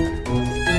Música